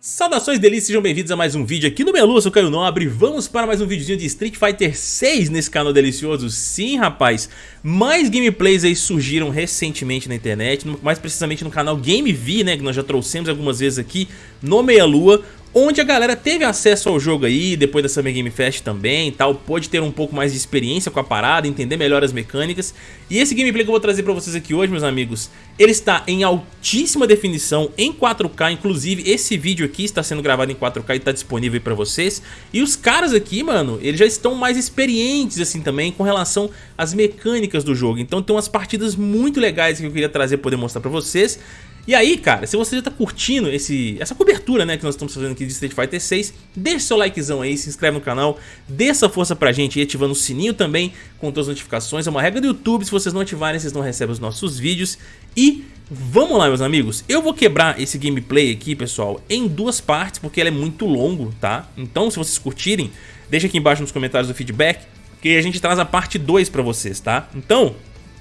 Saudações delícias, sejam bem-vindos a mais um vídeo aqui no Melu, sou Caio Nobre Vamos para mais um videozinho de Street Fighter 6 nesse canal delicioso. Sim, rapaz, mais gameplays aí surgiram recentemente na internet Mais precisamente no canal GameV, né, que nós já trouxemos algumas vezes aqui no Meia Lua onde a galera teve acesso ao jogo aí, depois da Summer Game Fest também tal, pôde ter um pouco mais de experiência com a parada, entender melhor as mecânicas. E esse gameplay que eu vou trazer pra vocês aqui hoje, meus amigos, ele está em altíssima definição, em 4K, inclusive esse vídeo aqui está sendo gravado em 4K e está disponível pra vocês. E os caras aqui, mano, eles já estão mais experientes assim também com relação às mecânicas do jogo. Então tem umas partidas muito legais que eu queria trazer poder mostrar pra vocês. E aí, cara, se você já tá curtindo esse, essa cobertura, né, que nós estamos fazendo aqui de Street Fighter 6, deixa seu likezão aí, se inscreve no canal, dê essa força pra gente aí, ativando o sininho também com todas as notificações. É uma regra do YouTube, se vocês não ativarem, vocês não recebem os nossos vídeos. E vamos lá, meus amigos, eu vou quebrar esse gameplay aqui, pessoal, em duas partes, porque ele é muito longo, tá? Então, se vocês curtirem, deixa aqui embaixo nos comentários o feedback, que a gente traz a parte 2 pra vocês, tá? Então,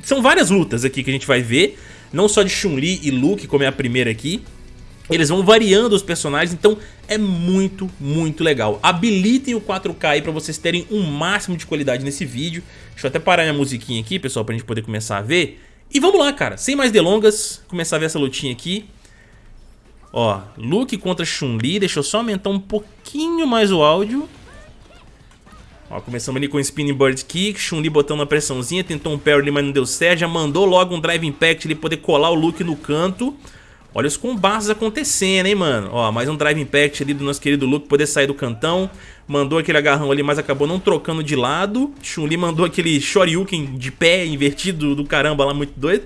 são várias lutas aqui que a gente vai ver não só de Chun-Li e Luke, como é a primeira aqui, eles vão variando os personagens, então é muito, muito legal. Habilitem o 4K aí pra vocês terem um máximo de qualidade nesse vídeo. Deixa eu até parar minha musiquinha aqui, pessoal, pra gente poder começar a ver. E vamos lá, cara, sem mais delongas, começar a ver essa lutinha aqui. Ó, Luke contra Chun-Li, deixa eu só aumentar um pouquinho mais o áudio. Ó, começamos ali com o Spinning Bird Kick, Chun-Li botando uma pressãozinha, tentou um parry ali, mas não deu certo, já mandou logo um Drive Impact ali, poder colar o Luke no canto. Olha os combates acontecendo, hein, mano. Ó, mais um Drive Impact ali do nosso querido Luke poder sair do cantão. Mandou aquele agarrão ali, mas acabou não trocando de lado. Chun-Li mandou aquele Shoryuken de pé invertido do caramba lá, muito doido.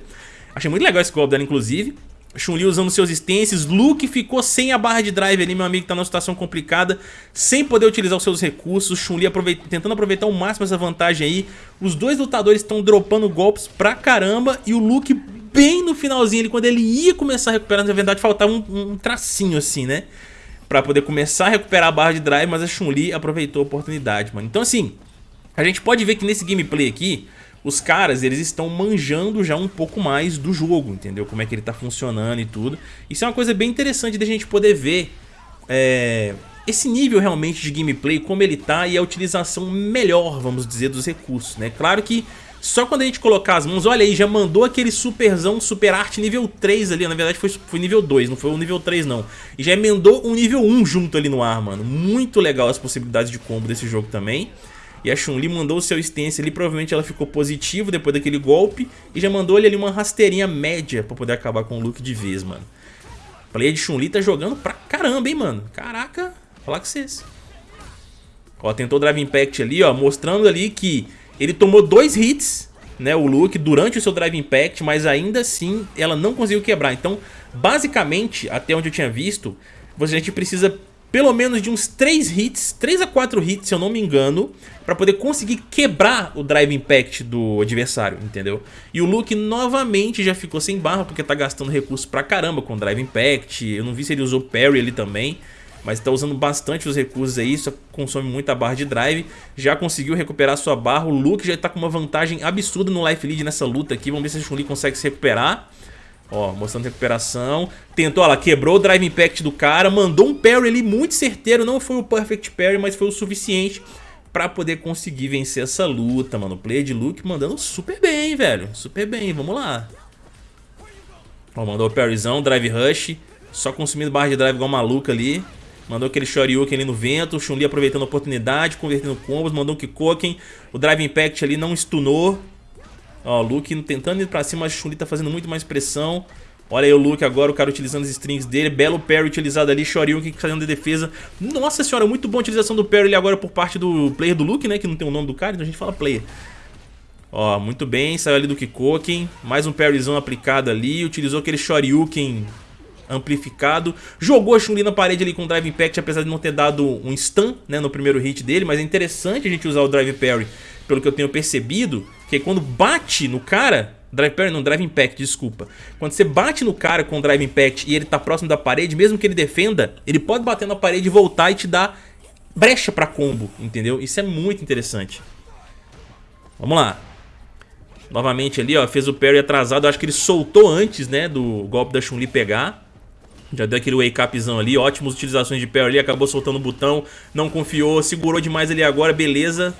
Achei muito legal esse golpe dela, inclusive. Chun-Li usando seus stances, Luke ficou sem a barra de drive ali, meu amigo tá numa situação complicada, sem poder utilizar os seus recursos, Chun-Li tentando aproveitar ao máximo essa vantagem aí, os dois lutadores estão dropando golpes pra caramba e o Luke bem no finalzinho ali, quando ele ia começar a recuperar, na verdade faltava um, um tracinho assim, né, pra poder começar a recuperar a barra de drive, mas a Chun-Li aproveitou a oportunidade, mano. Então assim, a gente pode ver que nesse gameplay aqui, os caras, eles estão manjando já um pouco mais do jogo, entendeu? Como é que ele tá funcionando e tudo. Isso é uma coisa bem interessante da gente poder ver é, esse nível realmente de gameplay, como ele tá e a utilização melhor, vamos dizer, dos recursos, né? Claro que só quando a gente colocar as mãos, olha aí, já mandou aquele superzão, super arte nível 3 ali, na verdade foi, foi nível 2, não foi o nível 3 não. E já emendou um nível 1 junto ali no ar, mano. Muito legal as possibilidades de combo desse jogo também. E a Chun-Li mandou o seu stance ali, provavelmente ela ficou positivo depois daquele golpe. E já mandou ele ali uma rasteirinha média pra poder acabar com o Luke de vez, mano. Player de Chun-Li tá jogando pra caramba, hein, mano. Caraca, falar com vocês. Ó, tentou o Drive Impact ali, ó, mostrando ali que ele tomou dois hits, né, o Luke, durante o seu Drive Impact, mas ainda assim ela não conseguiu quebrar. Então, basicamente, até onde eu tinha visto, a gente precisa pelo menos de uns 3 hits, 3 a 4 hits, se eu não me engano, pra poder conseguir quebrar o Drive Impact do adversário, entendeu? E o Luke novamente já ficou sem barra, porque tá gastando recursos pra caramba com o Drive Impact, eu não vi se ele usou Parry ali também, mas tá usando bastante os recursos aí, isso consome muita barra de drive, já conseguiu recuperar sua barra, o Luke já tá com uma vantagem absurda no Life Lead nessa luta aqui, vamos ver se a Chun-Li consegue se recuperar. Ó, mostrando recuperação. Tentou, ó lá, quebrou o Drive Impact do cara, mandou um parry ali muito certeiro. Não foi o Perfect Parry, mas foi o suficiente pra poder conseguir vencer essa luta, mano. O player de Luke mandando super bem, velho. Super bem, vamos lá. Ó, mandou o parryzão, Drive Rush. Só consumindo barra de drive igual maluca ali. Mandou aquele Shoryuken ali no vento, Chun-Li aproveitando a oportunidade, convertendo combos, mandou um Kikoken. O Drive Impact ali não stunou. Ó, o Luke tentando ir pra cima, o Chun-Li tá fazendo muito mais pressão. Olha aí o Luke agora, o cara utilizando as strings dele. Belo parry utilizado ali, Shoryuken fazendo de defesa. Nossa senhora, muito boa a utilização do parry ali agora por parte do player do Luke, né? Que não tem o nome do cara, então a gente fala player. Ó, muito bem, saiu ali do Kikoken. Mais um parryzão aplicado ali. Utilizou aquele Shoryuken amplificado. Jogou a Chun-Li na parede ali com o Drive Impact, apesar de não ter dado um stun né, no primeiro hit dele. Mas é interessante a gente usar o Drive Parry, pelo que eu tenho percebido. Que quando bate no cara, Drive Parry não, Drive Impact, desculpa. Quando você bate no cara com o Drive Impact e ele tá próximo da parede, mesmo que ele defenda, ele pode bater na parede e voltar e te dar brecha pra combo, entendeu? Isso é muito interessante. Vamos lá. Novamente ali, ó, fez o parry atrasado. Eu acho que ele soltou antes, né, do golpe da Chun-Li pegar. Já deu aquele wake upzão ali, ótimas utilizações de parry ali, acabou soltando o botão, não confiou, segurou demais ali agora, beleza.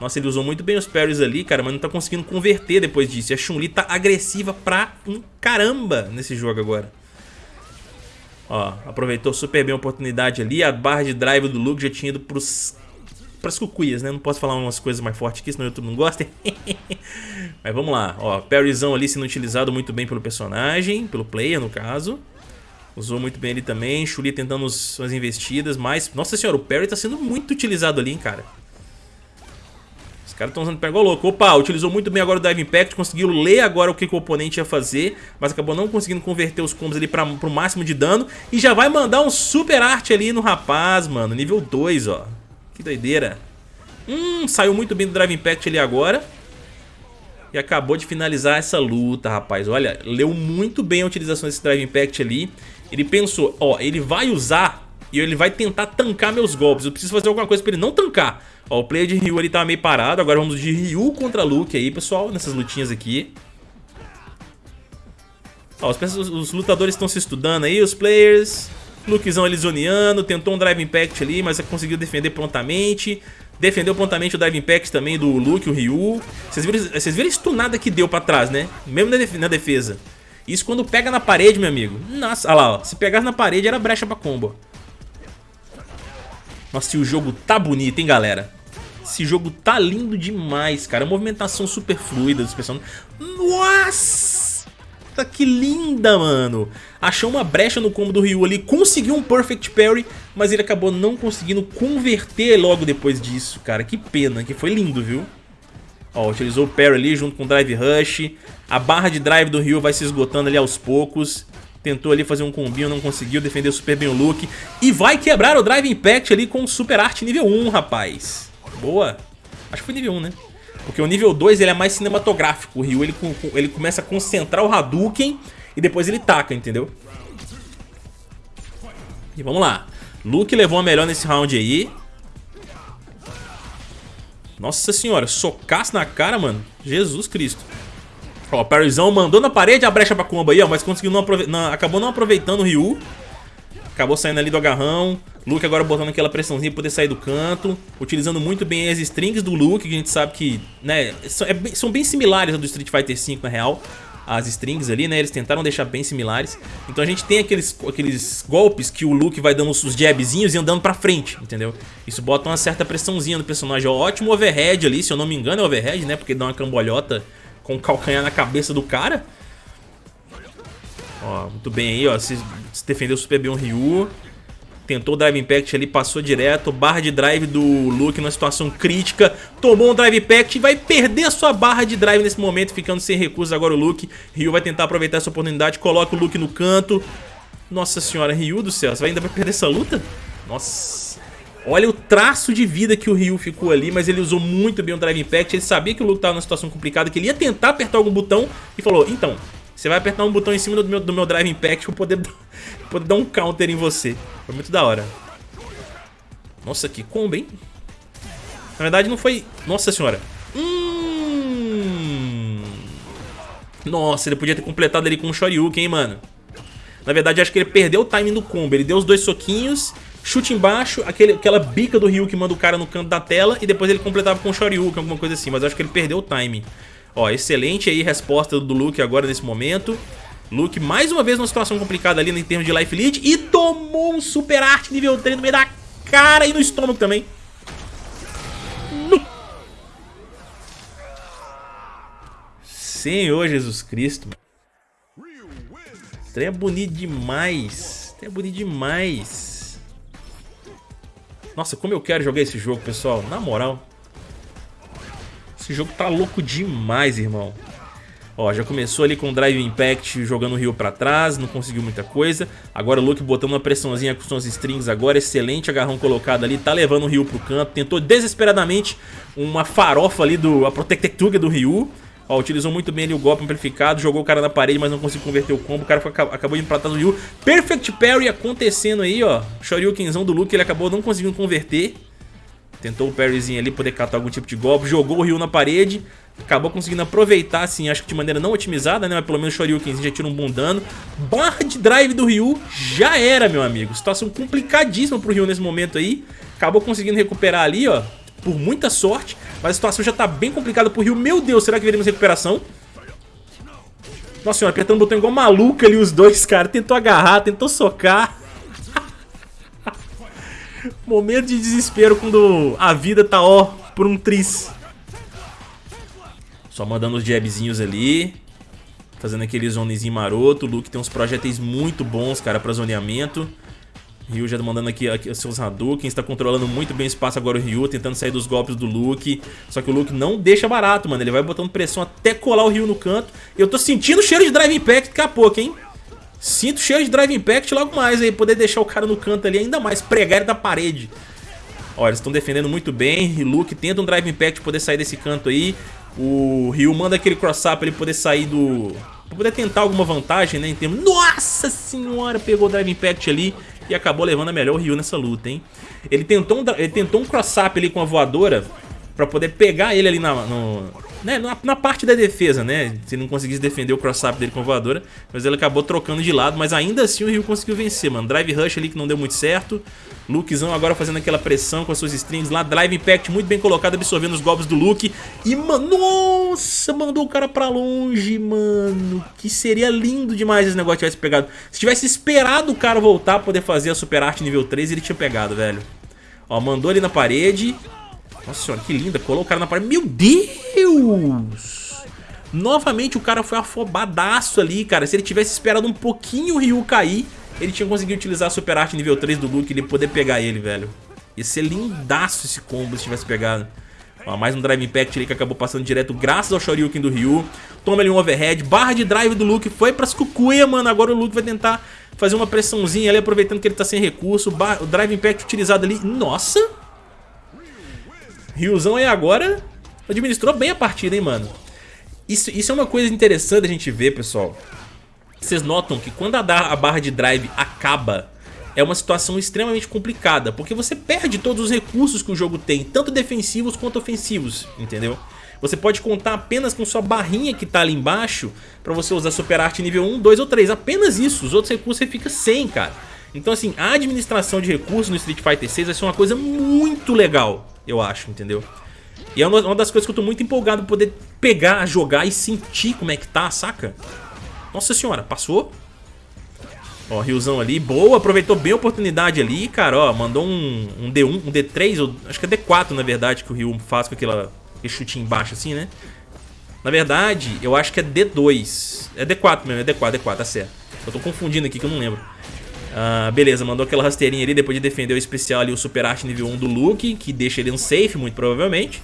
Nossa, ele usou muito bem os parries ali, cara, mas não tá conseguindo converter depois disso. E a Chun-Li tá agressiva pra um caramba nesse jogo agora. Ó, aproveitou super bem a oportunidade ali, a barra de drive do Luke já tinha ido pros pras cucuias, né? Não posso falar umas coisas mais fortes aqui, senão o YouTube não gosta. Mas vamos lá, ó, parryzão ali sendo utilizado muito bem pelo personagem, pelo player no caso. Usou muito bem ali também, Chuli tentando suas investidas, mas... Nossa senhora, o parry tá sendo muito utilizado ali, hein, cara. Os caras estão usando pegou louco. Opa, utilizou muito bem agora o Dive Impact, conseguiu ler agora o que, que, o oponente ia fazer, mas acabou não conseguindo converter os combos ali para o máximo de dano. E já vai mandar um super arte ali no rapaz, mano, nível 2, ó. Que doideira. Hum, saiu muito bem do Drive Impact ali agora. E acabou de finalizar essa luta, rapaz. Olha, leu muito bem a utilização desse Drive Impact ali. Ele pensou, ó, ele vai usar e ele vai tentar tancar meus golpes. Eu preciso fazer alguma coisa pra ele não tancar. Ó, o player de Ryu ali tá meio parado. Agora vamos de Ryu contra Luke aí, pessoal, nessas lutinhas aqui. Ó, os, os lutadores estão se estudando aí, os players. Lukezão ali zoneando, tentou um Drive Impact ali, mas conseguiu defender prontamente. Defendeu prontamente o Drive Impact também do Luke, o Ryu. Vocês viram, vocês viram a stunada que deu pra trás, né? Mesmo na defesa. Isso quando pega na parede, meu amigo. Nossa, olha lá, ó. Se pegasse na parede era brecha pra combo. Nossa, e o jogo tá bonito, hein, galera? Esse jogo tá lindo demais, cara. movimentação super fluida dos personagens. Nossa! Que linda, mano. Achou uma brecha no combo do Ryu ali, conseguiu um Perfect Parry, mas ele acabou não conseguindo converter logo depois disso, cara. Que pena, que foi lindo, viu? Ó, utilizou o parry ali junto com o Drive Rush. A barra de drive do Ryu vai se esgotando ali aos poucos. Tentou ali fazer um combinho, não conseguiu, defendeu super bem o Luke. E vai quebrar o Drive Impact ali com o Super Art nível 1, rapaz. Boa. Acho que foi nível 1, né? Porque o nível 2 ele é mais cinematográfico. O Ryu ele, ele começa a concentrar o Hadouken e depois ele taca, entendeu? E vamos lá. Luke levou a melhor nesse round aí. Nossa senhora, socaço na cara, mano. Jesus Cristo. Ó, o parryzão mandou na parede a brecha pra combo aí, ó, mas conseguiu não, acabou não aproveitando o Ryu. Acabou saindo ali do agarrão. Luke agora botando aquela pressãozinha pra poder sair do canto. Utilizando muito bem as strings do Luke, que a gente sabe que, né, são, é são bem similares ao do Street Fighter V, na real. As strings ali, né, eles tentaram deixar bem similares. Então a gente tem aqueles, aqueles golpes que o Luke vai dando os jabzinhos e andando pra frente, entendeu? Isso bota uma certa pressãozinha no personagem. Ó, ótimo overhead ali, se eu não me engano é overhead, né, porque dá uma cambolhota com o calcanhar na cabeça do cara. Ó, muito bem aí, ó, se, se defendeu super bem o Ryu. Tentou o Drive Impact ali, passou direto. Barra de drive do Luke numa situação crítica. Tomou um Drive Impact e vai perder a sua barra de drive nesse momento, ficando sem recursos agora o Luke. Ryu vai tentar aproveitar essa oportunidade, coloca o Luke no canto. Nossa senhora, Ryu do céu, você ainda vai perder essa luta? Nossa... Olha o traço de vida que o Ryu ficou ali, mas ele usou muito bem o Drive Impact. Ele sabia que o Luke estava numa situação complicada, que ele ia tentar apertar algum botão e falou, então, você vai apertar um botão em cima do meu, do meu Drive Impact pra poder, poder dar um counter em você. Foi muito da hora. Nossa, que combo, hein? Na verdade não foi... Nossa senhora. Hum... Nossa, ele podia ter completado ali com um Shoryuken, hein, mano? Na verdade, acho que ele perdeu o timing do combo. Ele deu os dois soquinhos chute embaixo, aquele, aquela bica do Ryu que manda o cara no canto da tela e depois ele completava com o Shoryuken, alguma coisa assim, mas acho que ele perdeu o time. Ó, excelente aí resposta do Luke agora nesse momento. Luke mais uma vez numa situação complicada ali em termos de life lead e tomou um super arte nível 3 no meio da cara e no estômago também. No... Senhor Jesus Cristo. Trem é bonito demais. Trem é bonito demais. Nossa, como eu quero jogar esse jogo, pessoal. Na moral. Esse jogo tá louco demais, irmão. Ó, já começou ali com o Drive Impact jogando o Rio pra trás, não conseguiu muita coisa. Agora o Luke botando uma pressãozinha com suas strings agora, excelente agarrão colocado ali, tá levando o Rio pro canto. Tentou desesperadamente uma farofa ali do a Protectuga do Ryu. Ó, utilizou muito bem ali o golpe amplificado, jogou o cara na parede, mas não conseguiu converter o combo. O cara acabou indo pra trás do Ryu. Perfect Parry acontecendo aí, ó. Shoryukenzão do Luke, ele acabou não conseguindo converter. Tentou o parryzinho ali, poder catar algum tipo de golpe. Jogou o Ryu na parede. Acabou conseguindo aproveitar, assim, acho que de maneira não otimizada, né? Mas pelo menos o Shoryuken já tira um bom dano. Barra de drive do Ryu já era, meu amigo. Situação complicadíssima pro Ryu nesse momento aí. Acabou conseguindo recuperar ali, ó. Por muita sorte. Mas a situação já tá bem complicada pro Ryu. Meu Deus, será que veremos recuperação? Nossa senhora, apertando o botão igual maluco ali os dois, cara. Tentou agarrar, tentou socar. Momento de desespero quando a vida tá, ó, por um tris. Só mandando os jabzinhos ali. Fazendo aquele zonezinho maroto. O Luke tem uns projéteis muito bons, cara, pra zoneamento. Ryu já mandando aqui, aqui seus Hadouken, está controlando muito bem o espaço agora o Ryu, tentando sair dos golpes do Luke. Só que o Luke não deixa barato, mano. Ele vai botando pressão até colar o Ryu no canto. Eu tô sentindo o cheiro de Drive Impact daqui a pouco, hein? Sinto cheiro de Drive Impact logo mais aí, poder deixar o cara no canto ali ainda mais, pregar ele da parede. Olha, eles estão defendendo muito bem, Luke tenta um Drive Impact poder sair desse canto aí. O Ryu manda aquele cross-up pra ele poder sair do... Pra poder tentar alguma vantagem, né, em termos... Nossa senhora, pegou o Drive Impact ali e acabou levando a melhor o Ryu nessa luta, hein. Ele tentou um, ele tentou um cross-up ali com a voadora pra poder pegar ele ali na, no, né, na, na, parte da defesa, né? Se não conseguisse defender o cross-up dele com a voadora. Mas ele acabou trocando de lado. Mas ainda assim o Ryu conseguiu vencer, mano. Drive Rush ali que não deu muito certo. Lukezão agora fazendo aquela pressão com as suas strings lá. Drive Impact muito bem colocado, absorvendo os golpes do Luke. E, mano, nossa, mandou o cara pra longe, mano. Que seria lindo demais se esse negócio tivesse pegado. Se tivesse esperado o cara voltar pra poder fazer a Super Art nível 3, ele tinha pegado, velho. Ó, mandou ali na parede. Nossa senhora, que linda. Colou o cara na parede. Meu Deus! Novamente o cara foi afobadaço ali, cara. Se ele tivesse esperado um pouquinho o Ryu cair, ele tinha conseguido utilizar a Super Arte nível 3 do Luke e ele poder pegar ele, velho. Ia ser lindaço esse combo se tivesse pegado. Ó, mais um Drive Impact ali que acabou passando direto graças ao Shoryuken do Ryu. Toma ali um overhead. Barra de drive do Luke foi pras cucuia, mano. Agora o Luke vai tentar fazer uma pressãozinha ali, aproveitando que ele tá sem recurso. O Drive Impact utilizado ali. Nossa! Ryuzão aí agora administrou bem a partida, hein, mano. Isso, isso é uma coisa interessante a gente ver, pessoal. Vocês notam que quando a, a barra de drive acaba, é uma situação extremamente complicada, porque você perde todos os recursos que o jogo tem, tanto defensivos quanto ofensivos, entendeu? Você pode contar apenas com sua barrinha que tá ali embaixo pra você usar Super Art nível 1, 2 ou 3, apenas isso, os outros recursos você fica sem, cara. Então assim, a administração de recursos no Street Fighter 6 vai ser uma coisa muito legal eu acho, entendeu? E é uma das coisas que eu tô muito empolgado poder pegar, jogar e sentir como é que tá, saca? Nossa senhora, passou? Ó, Riozão ali, boa, aproveitou bem a oportunidade ali, cara, ó, mandou um, um D1, um D3, ou acho que é D4 na verdade que o Ryu faz com aquela, aquele chutinho embaixo assim, né? Na verdade, eu acho que é D2, é D4 mesmo, é D4, D4, tá certo. Eu tô confundindo aqui que eu não lembro. Ah, beleza, mandou aquela rasteirinha ali depois de defender o especial ali, o Super Art nível 1 do Luke, que deixa ele um safe, muito provavelmente.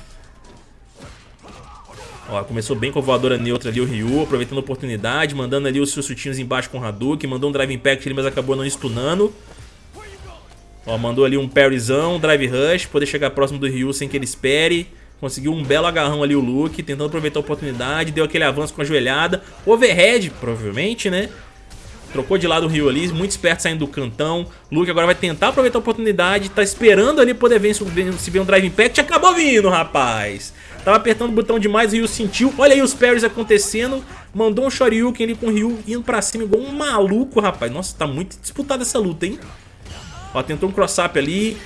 Ó, começou bem com a voadora neutra ali o Ryu, aproveitando a oportunidade, mandando ali os seus chutinhos embaixo com o Hadouken, mandou um Drive Impact ali, mas acabou não stunando. Ó, mandou ali um parryzão, Drive Rush, poder chegar próximo do Ryu sem que ele espere. Conseguiu um belo agarrão ali o Luke, tentando aproveitar a oportunidade, deu aquele avanço com a joelhada. Overhead, provavelmente, né? Trocou de lado o Ryu ali, muito esperto saindo do cantão. Luke agora vai tentar aproveitar a oportunidade, tá esperando ali poder ver se vê um Drive Impact. Acabou vindo, rapaz! Tava apertando o botão demais, o Ryu sentiu. Olha aí os parries acontecendo. Mandou um Shoryuken ali com o Ryu indo pra cima igual um maluco, rapaz. Nossa, tá muito disputada essa luta, hein? Ó, tentou um cross-up ali.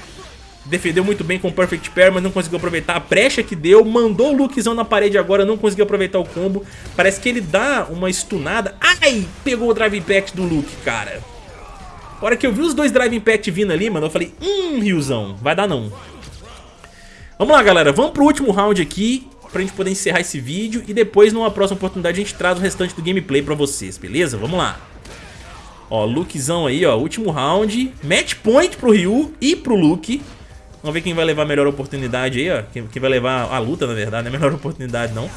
Defendeu muito bem com o Perfect Pair, mas não conseguiu aproveitar a brecha que deu. Mandou o Lukezão na parede agora, não conseguiu aproveitar o combo. Parece que ele dá uma stunada. Ai! Pegou o Drive Impact do Luke, cara. A hora que eu vi os dois Drive Impact vindo ali, mano, eu falei, hum, Riozão, vai dar não. Vamos lá, galera, vamos pro último round aqui, pra gente poder encerrar esse vídeo. E depois, numa próxima oportunidade, a gente traz o restante do gameplay pra vocês, beleza? Vamos lá. Ó, Lukezão aí, ó, último round. Match point pro Ryu e pro Luke. Vamos ver quem vai levar a melhor oportunidade aí, ó. Quem, quem vai levar a luta, na verdade, não é a melhor oportunidade, não.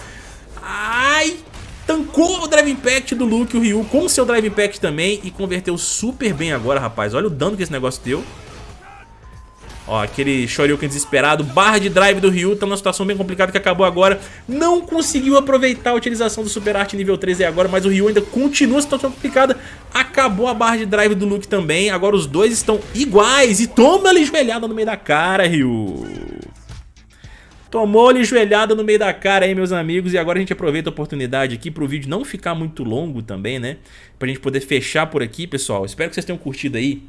Ai! Tancou o Drive Impact do Luke, o Ryu, com o seu Drive Impact também. E converteu super bem agora, rapaz. Olha o dano que esse negócio deu. Ó, aquele Shoryuken desesperado, barra de drive do Ryu, tá numa situação bem complicada que acabou agora. Não conseguiu aproveitar a utilização do Super Art nível 3 agora, mas o Ryu ainda continua a situação complicada. Acabou a barra de drive do Luke também, agora os dois estão iguais e toma ali joelhada no meio da cara, Ryu. Tomou-lhe joelhada no meio da cara aí, meus amigos. E agora a gente aproveita a oportunidade aqui pro vídeo não ficar muito longo também, né? Pra gente poder fechar por aqui, pessoal. Espero que vocês tenham curtido aí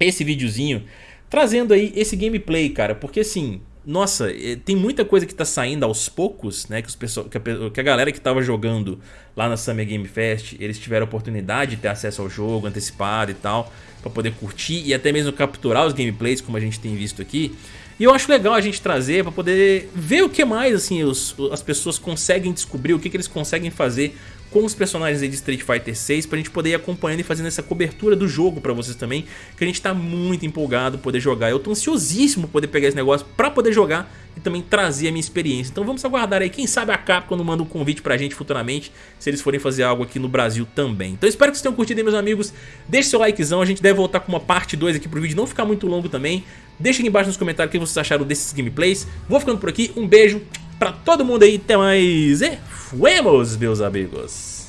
esse videozinho. Trazendo aí esse gameplay, cara. Porque assim, nossa, eh, tem muita coisa que tá saindo aos poucos, né? Que, os pessoal, que, a, que a galera que tava jogando lá na Summer Game Fest, eles tiveram a oportunidade de ter acesso ao jogo antecipado e tal, pra poder curtir e até mesmo capturar os gameplays, como a gente tem visto aqui. E eu acho legal a gente trazer para poder ver o que mais assim os, as pessoas conseguem descobrir, o que, que eles conseguem fazer com os personagens de Street Fighter 6 pra gente poder ir acompanhando e fazendo essa cobertura do jogo pra vocês também, que a gente tá muito empolgado poder jogar. Eu tô ansiosíssimo poder pegar esse negócio pra poder jogar e também trazer a minha experiência. Então vamos aguardar aí, quem sabe a Capcom quando manda um convite pra gente futuramente, se eles forem fazer algo aqui no Brasil também. Então espero que vocês tenham curtido aí, meus amigos. Deixe seu likezão, a gente deve voltar com uma parte 2 aqui pro vídeo não ficar muito longo também. Deixa aqui embaixo nos comentários o que vocês acharam desses gameplays. Vou ficando por aqui, um beijo pra todo mundo aí, até mais e fuemos, meus amigos!